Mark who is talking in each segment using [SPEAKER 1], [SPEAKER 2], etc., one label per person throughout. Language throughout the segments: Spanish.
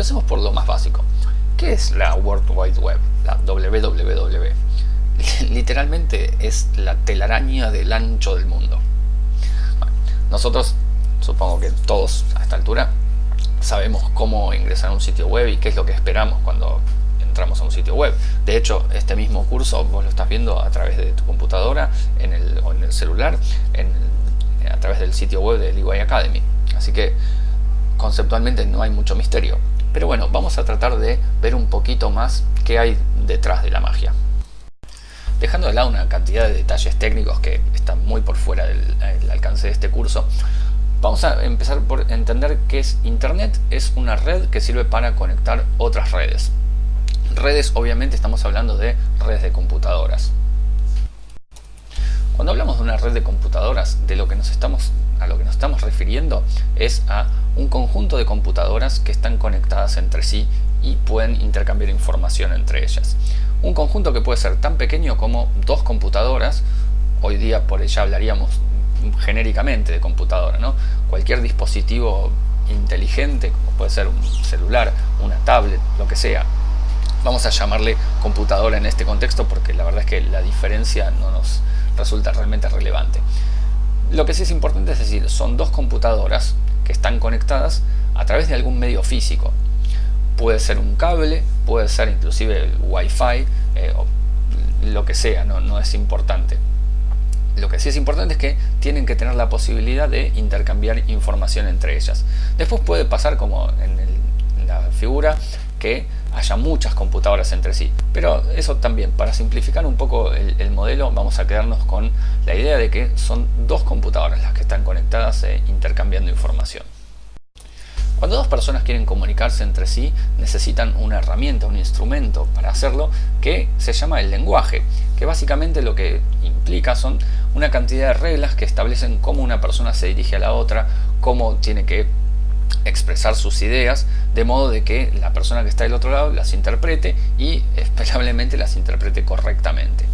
[SPEAKER 1] empecemos por lo más básico. ¿Qué es la World Wide Web? La WWW. Literalmente es la telaraña del ancho del mundo. nosotros, supongo que todos a esta altura, sabemos cómo ingresar a un sitio web y qué es lo que esperamos cuando entramos a un sitio web. De hecho, este mismo curso vos lo estás viendo a través de tu computadora en el, o en el celular, a través del sitio web de EY Academy. Así que conceptualmente no hay mucho misterio. Pero bueno, vamos a tratar de ver un poquito más qué hay detrás de la magia. Dejando de lado una cantidad de detalles técnicos que están muy por fuera del, alcance de este curso, vamos a empezar por entender qué es Internet. Es una red que sirve para conectar otras redes. Redes, obviamente, estamos hablando de redes de computadoras. Cuando hablamos de una red de computadoras, de lo que nos estamos, a lo que nos estamos refiriendo es a un conjunto de computadoras que están conectadas entre sí y pueden intercambiar información entre ellas. Un conjunto que puede ser tan pequeño como dos computadoras, hoy día por ella hablaríamos genéricamente de computadora, ¿no? cualquier dispositivo inteligente, como puede ser un celular, una tablet, lo que sea, vamos a llamarle computadora en este contexto porque la verdad es que la diferencia no nos resulta realmente relevante. Lo que sí es importante es decir, son dos computadoras que están conectadas a través de algún medio físico. Puede ser un cable, puede ser inclusive el Wi-Fi, eh, o lo que sea, no, no es importante. Lo que sí es importante es que tienen que tener la posibilidad de intercambiar información entre ellas. Después puede pasar como en, en la figura que haya muchas computadoras entre sí. Pero eso también, para simplificar un poco el, modelo, vamos a quedarnos con la idea de que son dos computadoras las que están conectadas e intercambiando información. Cuando dos personas quieren comunicarse entre sí, necesitan una herramienta, un instrumento para hacerlo que se llama el lenguaje, que básicamente lo que implica son una cantidad de reglas que establecen cómo una persona se dirige a la otra, cómo tiene que expresar sus ideas de modo de que la persona que está del otro lado las interprete y esperablemente las interprete correctamente.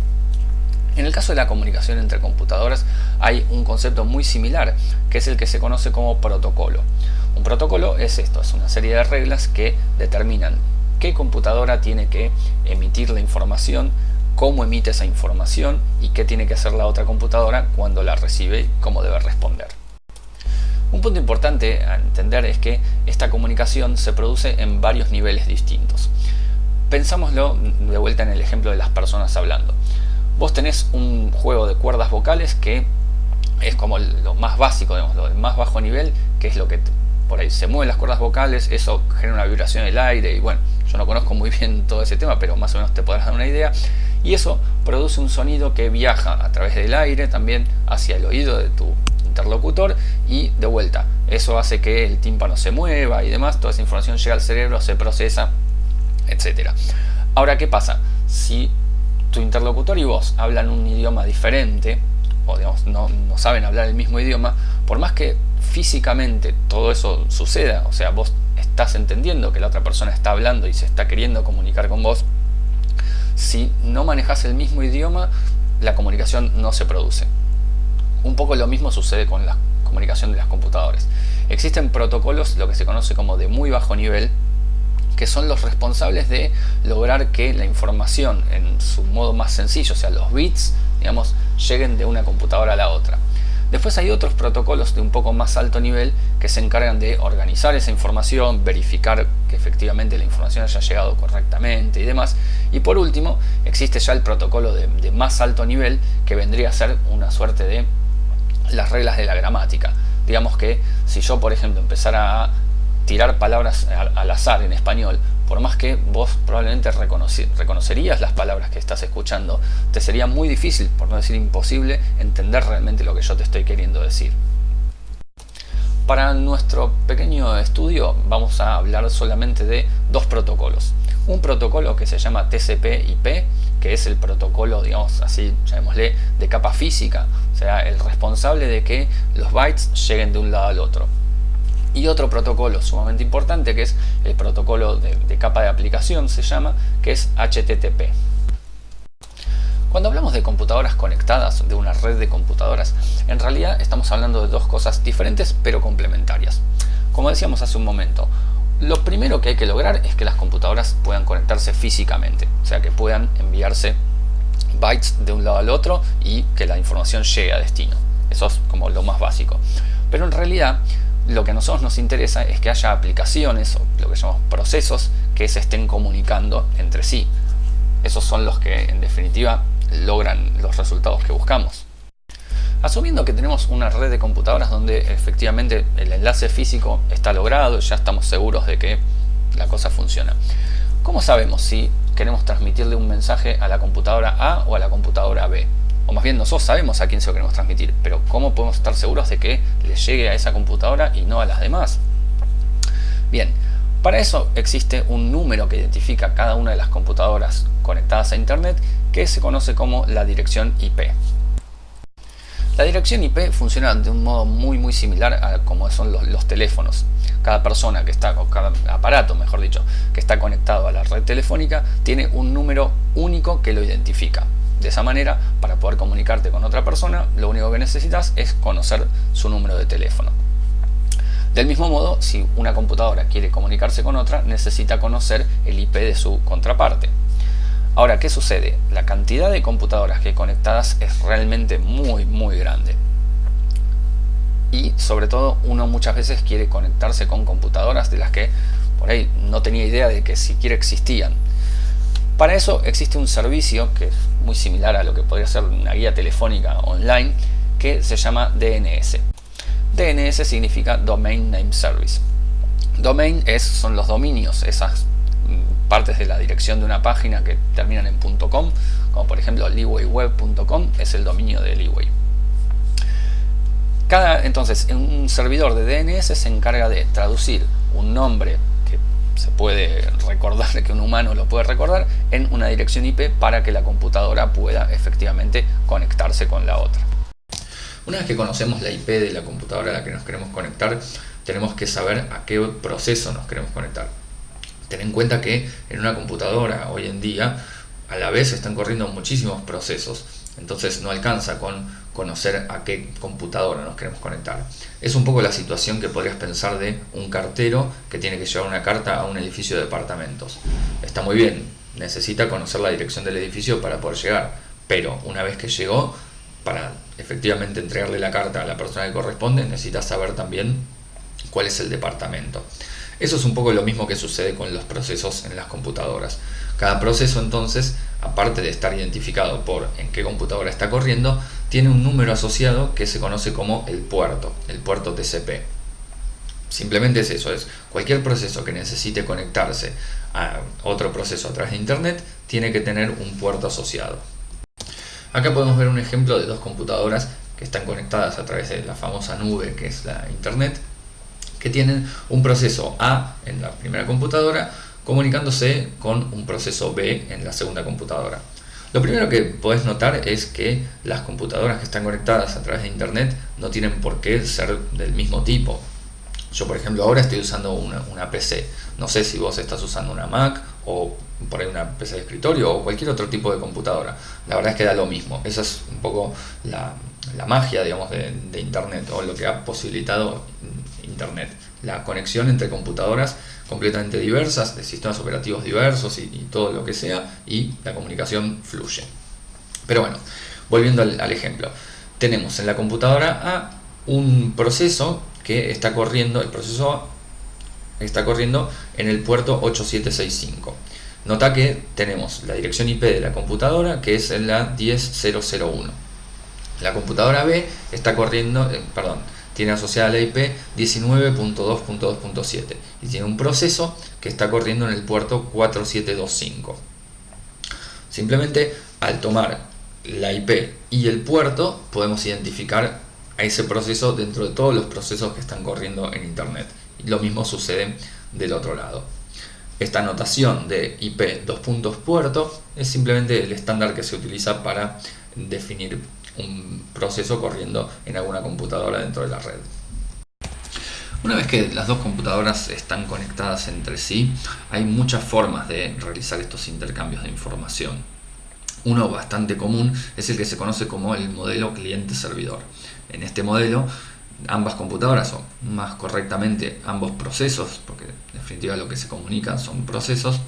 [SPEAKER 1] En el caso de la comunicación entre computadoras hay un concepto muy similar que es el que se conoce como protocolo. Un protocolo es esto, es una serie de reglas que determinan qué computadora tiene que emitir la información, cómo emite esa información y qué tiene que hacer la otra computadora cuando la recibe y cómo debe responder. Un punto importante a entender es que esta comunicación se produce en varios niveles distintos. Pensámoslo de vuelta en el ejemplo de las personas hablando. Vos tenés un juego de cuerdas vocales que es como lo más básico, digamos, lo más bajo nivel, que es lo que por ahí se mueven las cuerdas vocales, eso genera una vibración en el aire y bueno, yo no conozco muy bien todo ese tema, pero más o menos te podrás dar una idea. Y eso produce un sonido que viaja a través del aire también hacia el oído de tu interlocutor y de vuelta. Eso hace que el tímpano se mueva y demás, toda esa información llega al cerebro, se procesa, etc. Ahora, ¿qué pasa? Si tu interlocutor y vos hablan un idioma diferente, o digamos, no, no saben hablar el mismo idioma, por más que físicamente todo eso suceda, o sea, vos estás entendiendo que la otra persona está hablando y se está queriendo comunicar con vos, si no manejas el mismo idioma, la comunicación no se produce. Un poco lo mismo sucede con la comunicación de las computadoras. Existen protocolos, lo que se conoce como de muy bajo nivel, que son los responsables de lograr que la información en su modo más sencillo, o sea, los bits, digamos, lleguen de una computadora a la otra. Después hay otros protocolos de un poco más alto nivel que se encargan de organizar esa información, verificar que efectivamente la información haya llegado correctamente y demás. Y por último, existe ya el protocolo de, de más alto nivel que vendría a ser una suerte de las reglas de la gramática. Digamos que si yo, por ejemplo, empezara a tirar palabras al, azar en español, por más que vos probablemente reconocerías las palabras que estás escuchando, te sería muy difícil, por no decir imposible, entender realmente lo que yo te estoy queriendo decir. Para nuestro pequeño estudio vamos a hablar solamente de dos protocolos. Un protocolo que se llama TCP/IP, que es el protocolo, digamos así, llamémosle, de capa física, sea, el responsable de que los bytes lleguen de un lado al otro. Y otro protocolo sumamente importante que es el protocolo de, de capa de aplicación, se llama, que es HTTP. Cuando hablamos de computadoras conectadas, de una red de computadoras, en realidad estamos hablando de dos cosas diferentes pero complementarias. Como decíamos hace un momento, Lo primero que hay que lograr es que las computadoras puedan conectarse físicamente, o sea que puedan enviarse bytes de un lado al otro y que la información llegue a destino. Eso es como lo más básico. Pero en realidad lo que a nosotros nos interesa es que haya aplicaciones o lo que llamamos procesos que se estén comunicando entre sí. Esos son los que en definitiva logran los resultados que buscamos. Asumiendo que tenemos una red de computadoras donde efectivamente el enlace físico está logrado, ya estamos seguros de que la cosa funciona. ¿Cómo sabemos si queremos transmitirle un mensaje a la computadora A o a la computadora B? O más bien nosotros sabemos a quién se lo queremos transmitir, pero ¿cómo podemos estar seguros de que le llegue a esa computadora y no a las demás? Bien, para eso existe un número que identifica cada una de las computadoras conectadas a Internet que se conoce como la dirección IP. La dirección IP funciona de un modo muy muy similar a como son los, teléfonos. Cada persona que está, o cada aparato mejor dicho, que está conectado a la red telefónica tiene un número único que lo identifica. De esa manera, para poder comunicarte con otra persona, lo único que necesitas es conocer su número de teléfono. Del mismo modo, si una computadora quiere comunicarse con otra, necesita conocer el IP de su contraparte. Ahora, ¿qué sucede? La cantidad de computadoras que hay conectadas es realmente muy, muy grande. Y sobre todo, uno muchas veces quiere conectarse con computadoras de las que por ahí no tenía idea de que siquiera existían. Para eso existe un servicio que es muy similar a lo que podría ser una guía telefónica online que se llama DNS. DNS significa Domain Name Service. Domain es, son los dominios, esas partes de la dirección de una página que terminan en .com, como por ejemplo leewayweb.com es el dominio de Leeway. Cada, entonces, un servidor de DNS se encarga de traducir un nombre que se puede recordar, que un humano lo puede recordar, en una dirección IP para que la computadora pueda efectivamente conectarse con la otra. Una vez que conocemos la IP de la computadora a la que nos queremos conectar, tenemos que saber a qué proceso nos queremos conectar. Ten en cuenta que en una computadora hoy en día a la vez están corriendo muchísimos procesos, entonces no alcanza con conocer a qué computadora nos queremos conectar. Es un poco la situación que podrías pensar de un cartero que tiene que llevar una carta a un edificio de departamentos. Está muy bien, necesita conocer la dirección del edificio para poder llegar, pero una vez que llegó, para efectivamente entregarle la carta a la persona que corresponde, necesita saber también cuál es el departamento. Eso es un poco lo mismo que sucede con los procesos en las computadoras. Cada proceso entonces, aparte de estar identificado por en qué computadora está corriendo, tiene un número asociado que se conoce como el puerto, el puerto TCP. Simplemente es eso, es cualquier proceso que necesite conectarse a otro proceso a través de internet tiene que tener un puerto asociado. Acá podemos ver un ejemplo de dos computadoras que están conectadas a través de la famosa nube que es la internet que tienen un proceso A en la primera computadora comunicándose con un proceso B en la segunda computadora. Lo primero que podés notar es que las computadoras que están conectadas a través de internet no tienen por qué ser del mismo tipo. Yo por ejemplo ahora estoy usando una, una PC, no sé si vos estás usando una Mac o por ahí una PC de escritorio o cualquier otro tipo de computadora. La verdad es que da lo mismo, esa es un poco la, magia digamos, de, de internet o lo que ha posibilitado Internet, la conexión entre computadoras completamente diversas, de sistemas operativos diversos y, todo lo que sea, y la comunicación fluye. Pero bueno, volviendo al, ejemplo, tenemos en la computadora A un proceso que está corriendo, el proceso A está corriendo en el puerto 8765. Nota que tenemos la dirección IP de la computadora que es en la 10001. La computadora B está corriendo, eh, perdón, tiene asociada la IP 19.2.2.7 y tiene un proceso que está corriendo en el puerto 4725. Simplemente al tomar la IP y el puerto podemos identificar a ese proceso dentro de todos los procesos que están corriendo en Internet. Lo mismo sucede del otro lado. Esta notación de IP dos puntos puerto es simplemente el estándar que se utiliza para definir un proceso corriendo en alguna computadora dentro de la red. Una vez que las dos computadoras están conectadas entre sí, hay muchas formas de realizar estos intercambios de información. Uno bastante común es el que se conoce como el modelo cliente-servidor. En este modelo ambas computadoras, o más correctamente ambos procesos, porque en definitiva lo que se comunica son procesos,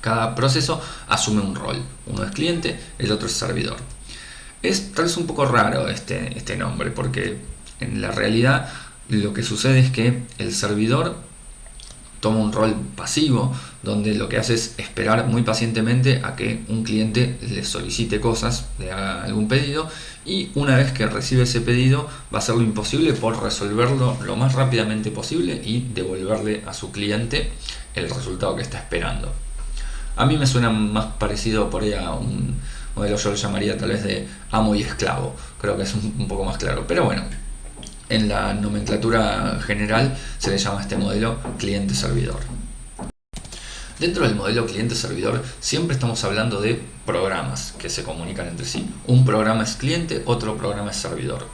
[SPEAKER 1] cada proceso asume un rol. Uno es cliente, el otro es servidor. Es tal vez un poco raro este, este nombre, porque en la realidad lo que sucede es que el servidor toma un rol pasivo donde lo que hace es esperar muy pacientemente a que un cliente le solicite cosas, le haga algún pedido y una vez que recibe ese pedido va a hacer lo imposible por resolverlo lo más rápidamente posible y devolverle a su cliente el resultado que está esperando. A mí me suena más parecido por ahí a un modelo, yo lo llamaría tal vez de amo y esclavo, creo que es un poco más claro, pero bueno, en la nomenclatura general se le llama este modelo cliente-servidor. Dentro del modelo cliente-servidor siempre estamos hablando de programas que se comunican entre sí. Un programa es cliente, otro programa es servidor.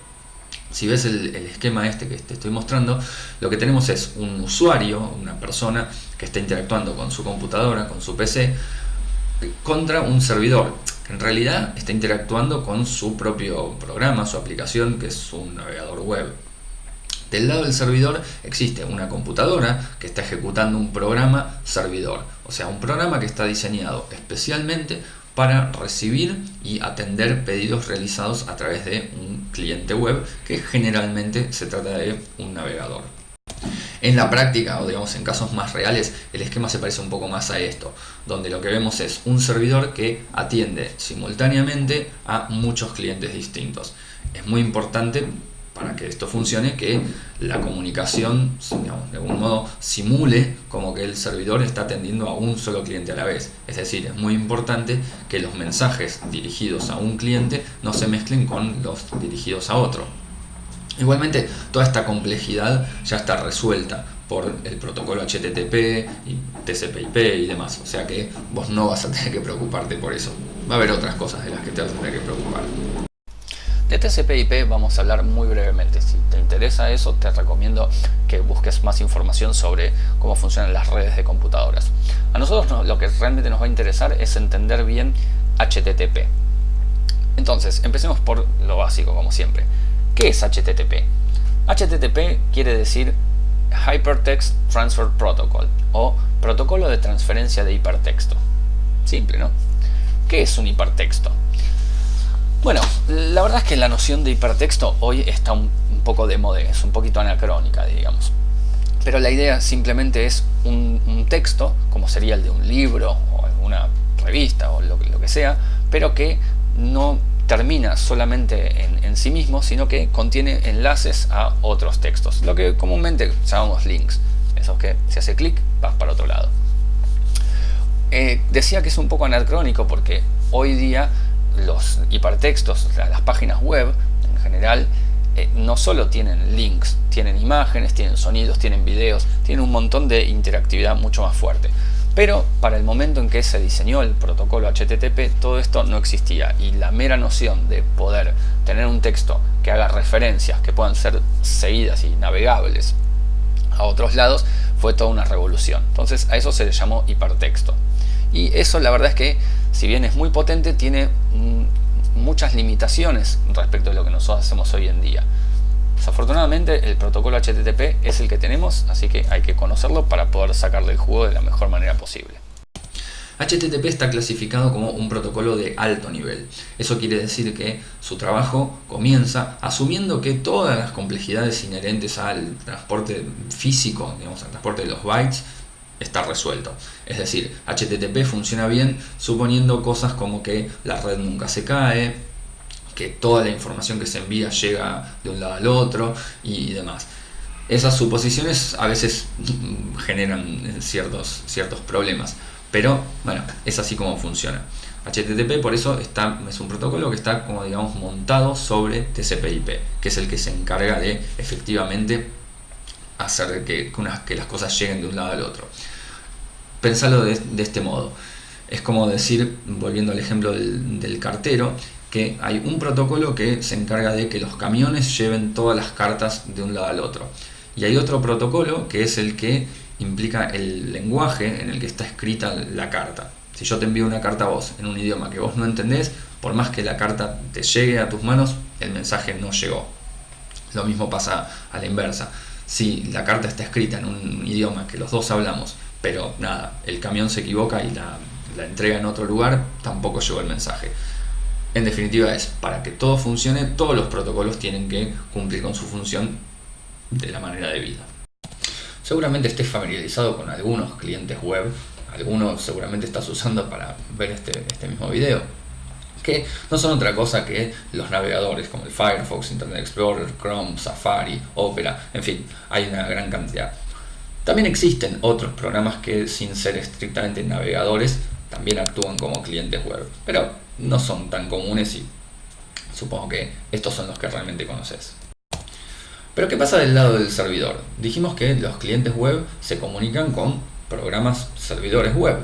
[SPEAKER 1] Si ves el, esquema este que te estoy mostrando, lo que tenemos es un usuario, una persona que está interactuando con su computadora, con su PC, contra un servidor en realidad está interactuando con su propio programa, su aplicación, que es un navegador web. Del lado del servidor existe una computadora que está ejecutando un programa servidor, o sea, un programa que está diseñado especialmente para recibir y atender pedidos realizados a través de un cliente web que generalmente se trata de un navegador. En la práctica, o digamos en casos más reales, el esquema se parece un poco más a esto, donde lo que vemos es un servidor que atiende simultáneamente a muchos clientes distintos. Es muy importante para que esto funcione, que la comunicación, de algún modo, simule como que el servidor está atendiendo a un solo cliente a la vez. Es decir, es muy importante que los mensajes dirigidos a un cliente no se mezclen con los dirigidos a otro. Igualmente, toda esta complejidad ya está resuelta por el protocolo HTTP y TCP/IP y demás. O sea que vos no vas a tener que preocuparte por eso. Va a haber otras cosas de las que te vas a tener que preocupar. De TCP/IP vamos a hablar muy brevemente. Si te interesa eso, te recomiendo que busques más información sobre cómo funcionan las redes de computadoras. A nosotros lo que realmente nos va a interesar es entender bien HTTP. Entonces, empecemos por lo básico, como siempre. ¿Qué es HTTP? HTTP quiere decir Hypertext Transfer Protocol o Protocolo de Transferencia de Hipertexto. Simple, ¿no? ¿Qué es un hipertexto? Bueno, la verdad es que la noción de hipertexto hoy está un, poco de moda, es un poquito anacrónica, digamos. Pero la idea simplemente es un, texto, como sería el de un libro o alguna revista o lo, que sea, pero que no termina solamente en, sí mismo, sino que contiene enlaces a otros textos, lo que comúnmente llamamos links, esos que si hace clic vas para otro lado. Eh, decía que es un poco anacrónico porque hoy día los hipertextos, las páginas web en general, eh, no solo tienen links, tienen imágenes, tienen sonidos, tienen videos, tienen un montón de interactividad mucho más fuerte. Pero para el momento en que se diseñó el protocolo HTTP, todo esto no existía y la mera noción de poder tener un texto que haga referencias que puedan ser seguidas y navegables a otros lados fue toda una revolución. Entonces a eso se le llamó hipertexto. Y eso la verdad es que si bien es muy potente, tiene mm, muchas limitaciones respecto a lo que nosotros hacemos hoy en día. Desafortunadamente el protocolo HTTP es el que tenemos, así que hay que conocerlo para poder sacarle el jugo de la mejor manera posible. HTTP está clasificado como un protocolo de alto nivel. Eso quiere decir que su trabajo comienza asumiendo que todas las complejidades inherentes al transporte físico, digamos, al transporte de los bytes, está resuelto. Es decir, HTTP funciona bien suponiendo cosas como que la red nunca se cae, que toda la información que se envía llega de un lado al otro y demás. Esas suposiciones a veces generan ciertos, ciertos problemas, pero bueno, es así como funciona. HTTP por eso está, es un protocolo que está como digamos montado sobre TCP/IP, que es el que se encarga de efectivamente hacer que, que las cosas lleguen de un lado al otro. Pensalo de, este modo. Es como decir, volviendo al ejemplo del, cartero, que hay un protocolo que se encarga de que los camiones lleven todas las cartas de un lado al otro. Y hay otro protocolo que es el que implica el lenguaje en el que está escrita la carta. Si yo te envío una carta a vos en un idioma que vos no entendés, por más que la carta te llegue a tus manos, el mensaje no llegó. Lo mismo pasa a la inversa. Si la carta está escrita en un idioma que los dos hablamos, pero nada, el camión se equivoca y la, la entrega en otro lugar, tampoco llegó el mensaje. En definitiva es, para que todo funcione, todos los protocolos tienen que cumplir con su función de la manera debida. Seguramente estés familiarizado con algunos clientes web, algunos seguramente estás usando para ver este, este mismo video, que no son otra cosa que los navegadores como el Firefox, Internet Explorer, Chrome, Safari, Opera, en fin, hay una gran cantidad. También existen otros programas que sin ser estrictamente navegadores también actúan como clientes web, pero no son tan comunes y supongo que estos son los que realmente conoces. Pero ¿qué pasa del lado del servidor? Dijimos que los clientes web se comunican con programas servidores web.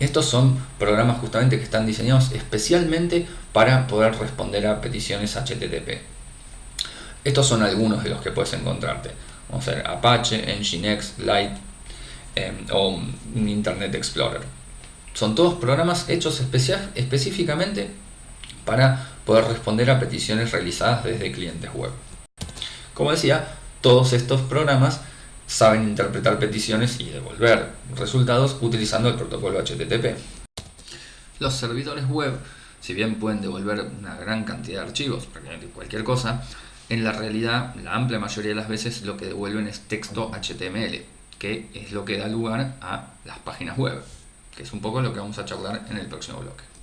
[SPEAKER 1] Estos son programas justamente que están diseñados especialmente para poder responder a peticiones HTTP. Estos son algunos de los que puedes encontrarte. Vamos a ver Apache, Nginx, Lite em, o Internet Explorer. Son todos programas hechos específicamente para poder responder a peticiones realizadas desde clientes web. Como decía, todos estos programas saben interpretar peticiones y devolver resultados utilizando el protocolo HTTP. Los servidores web, si bien pueden devolver una gran cantidad de archivos, cualquier cosa, en la realidad la amplia mayoría de las veces lo que devuelven es texto HTML, que es lo que da lugar a las páginas web que es un poco lo que vamos a charlar en el próximo bloque.